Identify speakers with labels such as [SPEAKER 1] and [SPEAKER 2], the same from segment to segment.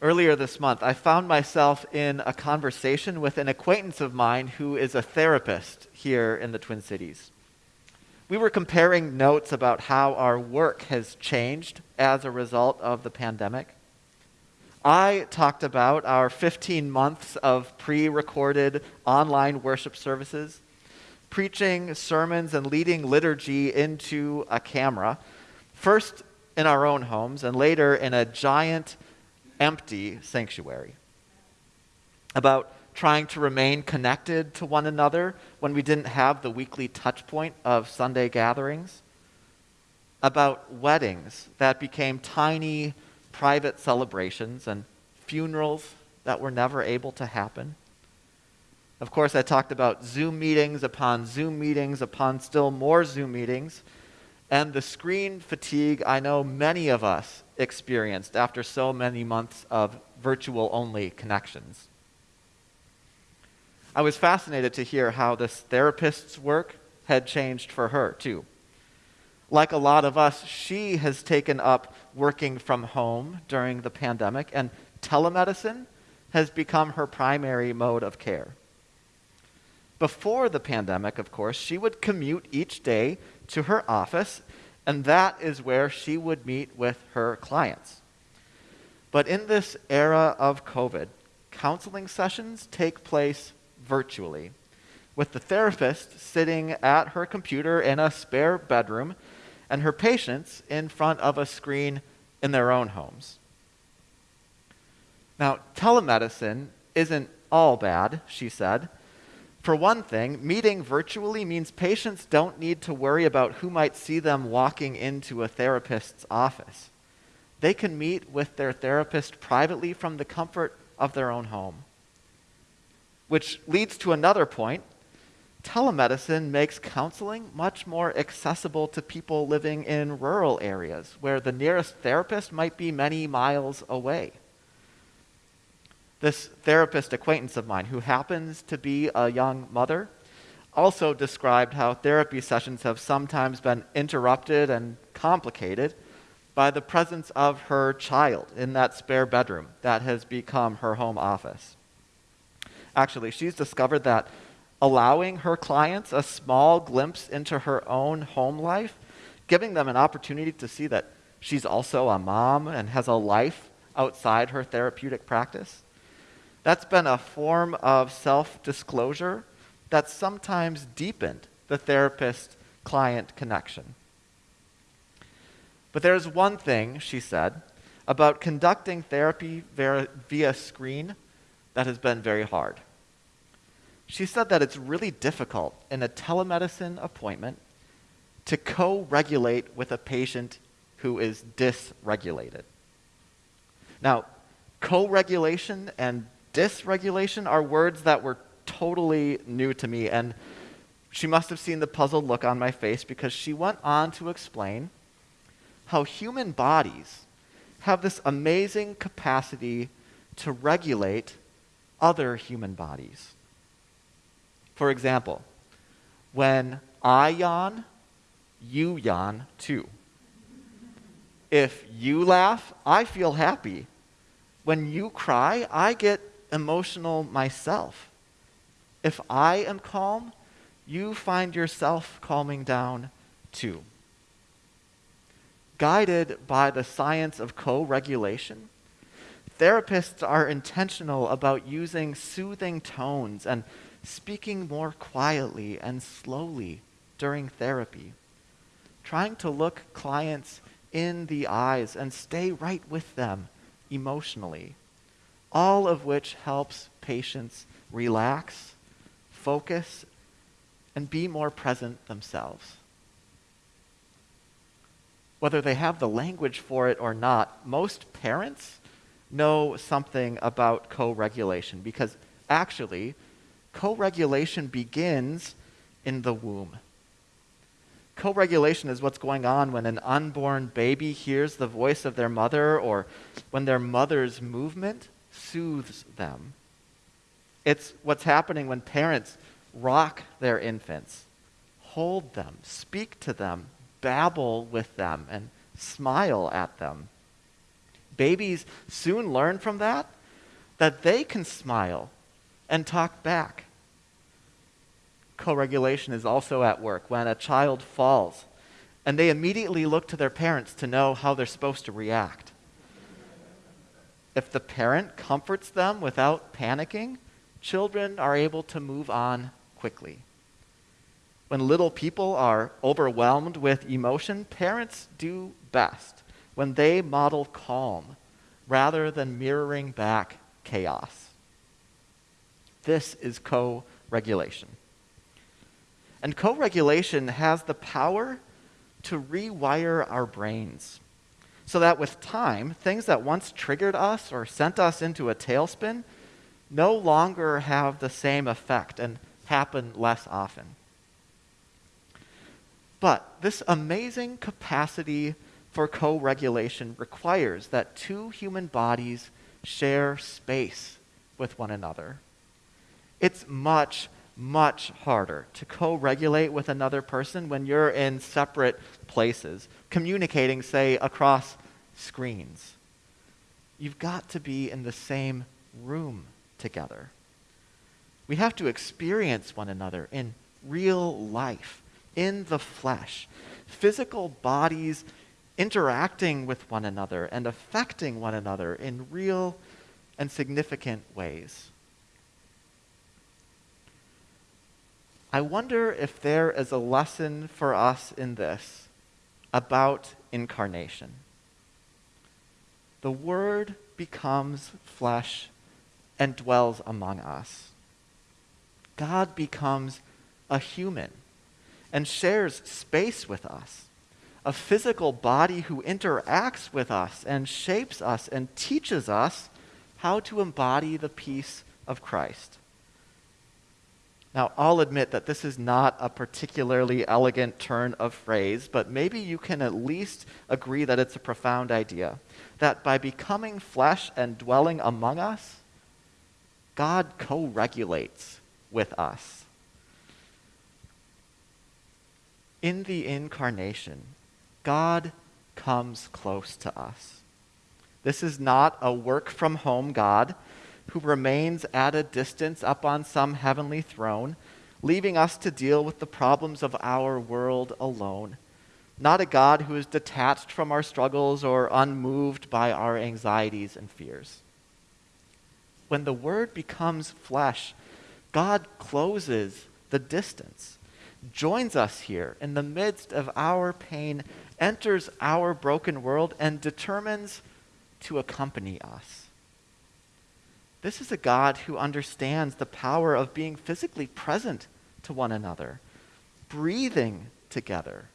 [SPEAKER 1] Earlier this month, I found myself in a conversation with an acquaintance of mine who is a therapist here in the Twin Cities. We were comparing notes about how our work has changed as a result of the pandemic. I talked about our 15 months of pre recorded online worship services, preaching sermons and leading liturgy into a camera, first in our own homes and later in a giant, empty sanctuary. About trying to remain connected to one another when we didn't have the weekly touch point of Sunday gatherings. About weddings that became tiny, private celebrations and funerals that were never able to happen. Of course, I talked about Zoom meetings upon Zoom meetings upon still more Zoom meetings, and the screen fatigue I know many of us experienced after so many months of virtual only connections. I was fascinated to hear how this therapist's work had changed for her, too. Like a lot of us, she has taken up working from home during the pandemic, and telemedicine has become her primary mode of care. Before the pandemic, of course, she would commute each day to her office, and that is where she would meet with her clients. But in this era of COVID, counseling sessions take place virtually, with the therapist sitting at her computer in a spare bedroom and her patients in front of a screen in their own homes. Now, telemedicine isn't all bad, she said. For one thing, meeting virtually means patients don't need to worry about who might see them walking into a therapist's office. They can meet with their therapist privately from the comfort of their own home. Which leads to another point. Telemedicine makes counseling much more accessible to people living in rural areas where the nearest therapist might be many miles away. This therapist acquaintance of mine, who happens to be a young mother, also described how therapy sessions have sometimes been interrupted and complicated by the presence of her child in that spare bedroom that has become her home office. Actually, she's discovered that allowing her clients a small glimpse into her own home life, giving them an opportunity to see that she's also a mom and has a life outside her therapeutic practice, that's been a form of self disclosure that sometimes deepened the therapist client connection. But there's one thing, she said, about conducting therapy via screen that has been very hard. She said that it's really difficult in a telemedicine appointment to co regulate with a patient who is dysregulated. Now, co regulation and dysregulation are words that were totally new to me, and she must have seen the puzzled look on my face because she went on to explain how human bodies have this amazing capacity to regulate other human bodies. For example, when I yawn, you yawn too. If you laugh, I feel happy. When you cry, I get emotional myself. If I am calm, you find yourself calming down too. Guided by the science of co regulation, therapists are intentional about using soothing tones and speaking more quietly and slowly during therapy, trying to look clients in the eyes and stay right with them emotionally all of which helps patients relax, focus, and be more present themselves. Whether they have the language for it or not, most parents know something about co regulation because actually, co regulation begins in the womb. Co regulation is what's going on when an unborn baby hears the voice of their mother or when their mother's movement soothes them. It's what's happening when parents rock their infants, hold them, speak to them, babble with them, and smile at them. Babies soon learn from that that they can smile and talk back. Co regulation is also at work when a child falls and they immediately look to their parents to know how they're supposed to react. If the parent comforts them without panicking, children are able to move on quickly. When little people are overwhelmed with emotion, parents do best when they model calm rather than mirroring back chaos. This is co regulation. And co regulation has the power to rewire our brains so that with time, things that once triggered us or sent us into a tailspin no longer have the same effect and happen less often. But this amazing capacity for co regulation requires that two human bodies share space with one another. It's much, much harder to co regulate with another person when you're in separate places, communicating, say, across screens. You've got to be in the same room together. We have to experience one another in real life, in the flesh, physical bodies interacting with one another and affecting one another in real and significant ways. I wonder if there is a lesson for us in this about incarnation. The Word becomes flesh and dwells among us. God becomes a human and shares space with us, a physical body who interacts with us and shapes us and teaches us how to embody the peace of Christ. Now, I'll admit that this is not a particularly elegant turn of phrase, but maybe you can at least agree that it's a profound idea. That by becoming flesh and dwelling among us, God co regulates with us. In the incarnation, God comes close to us. This is not a work from home God who remains at a distance up on some heavenly throne, leaving us to deal with the problems of our world alone. Not a God who is detached from our struggles or unmoved by our anxieties and fears. When the Word becomes flesh, God closes the distance, joins us here in the midst of our pain, enters our broken world, and determines to accompany us. This is a God who understands the power of being physically present to one another, breathing together,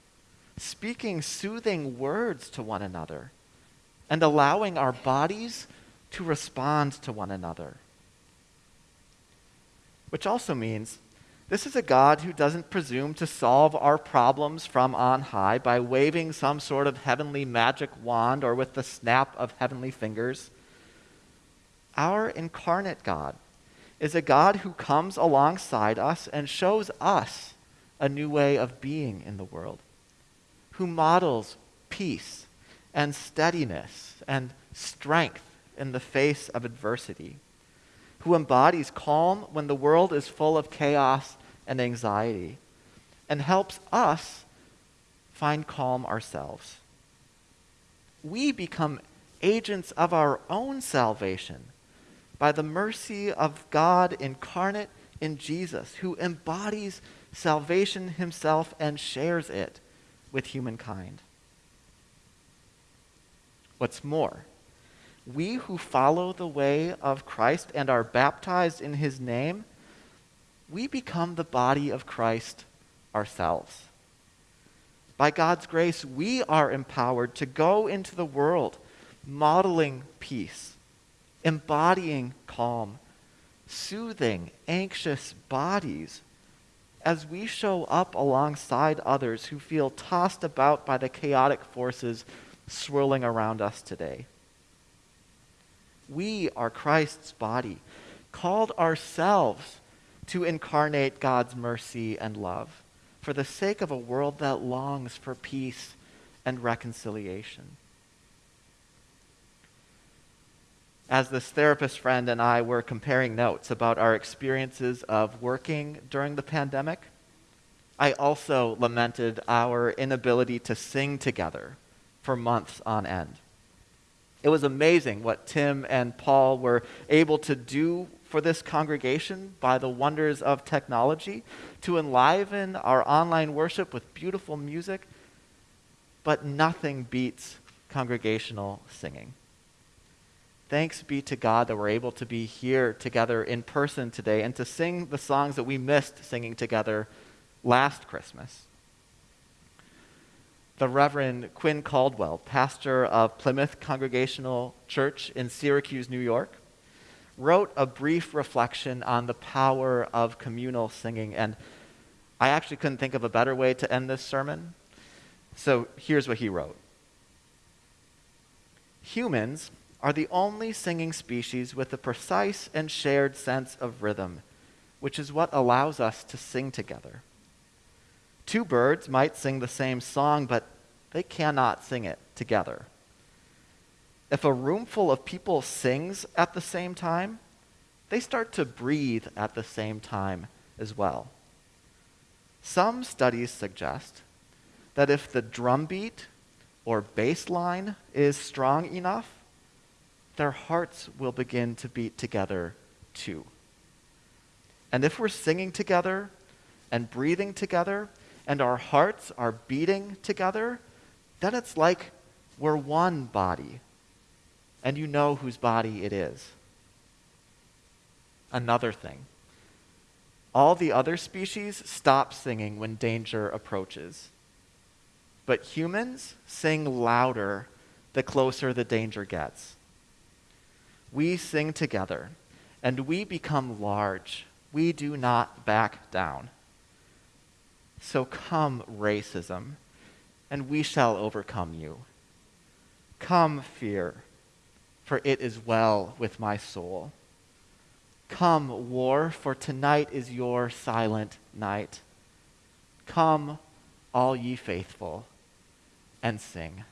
[SPEAKER 1] speaking soothing words to one another, and allowing our bodies to respond to one another. Which also means this is a God who doesn't presume to solve our problems from on high by waving some sort of heavenly magic wand or with the snap of heavenly fingers. Our incarnate God is a God who comes alongside us and shows us a new way of being in the world, who models peace and steadiness and strength in the face of adversity, who embodies calm when the world is full of chaos and anxiety, and helps us find calm ourselves. We become agents of our own salvation by the mercy of God incarnate in Jesus, who embodies salvation himself and shares it with humankind. What's more, we who follow the way of Christ and are baptized in his name, we become the body of Christ ourselves. By God's grace, we are empowered to go into the world modeling peace embodying calm, soothing anxious bodies as we show up alongside others who feel tossed about by the chaotic forces swirling around us today. We are Christ's body, called ourselves to incarnate God's mercy and love for the sake of a world that longs for peace and reconciliation. As this therapist friend and I were comparing notes about our experiences of working during the pandemic, I also lamented our inability to sing together for months on end. It was amazing what Tim and Paul were able to do for this congregation by the wonders of technology to enliven our online worship with beautiful music, but nothing beats congregational singing. Thanks be to God that we're able to be here together in person today and to sing the songs that we missed singing together last Christmas. The Reverend Quinn Caldwell, pastor of Plymouth Congregational Church in Syracuse, New York, wrote a brief reflection on the power of communal singing. And I actually couldn't think of a better way to end this sermon. So here's what he wrote Humans are the only singing species with a precise and shared sense of rhythm, which is what allows us to sing together. Two birds might sing the same song, but they cannot sing it together. If a roomful of people sings at the same time, they start to breathe at the same time as well. Some studies suggest that if the drum beat or bass line is strong enough, their hearts will begin to beat together too. And if we're singing together and breathing together and our hearts are beating together, then it's like we're one body. And you know whose body it is. Another thing all the other species stop singing when danger approaches. But humans sing louder the closer the danger gets we sing together and we become large. We do not back down. So come, racism, and we shall overcome you. Come, fear, for it is well with my soul. Come, war, for tonight is your silent night. Come, all ye faithful, and sing.